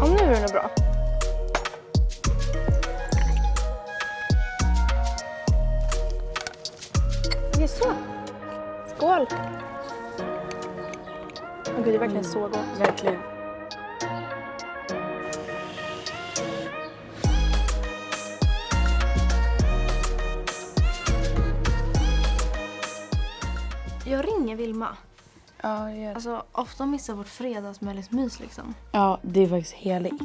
Ja, nu är den bra. Okej, så. Skål! Åh gud, det är verkligen så gott. Verkligen. Jag ringer Vilma. Ja, gör det. Alltså, ofta missar vårt fredagsmys liksom. ja, det är faktiskt heligt.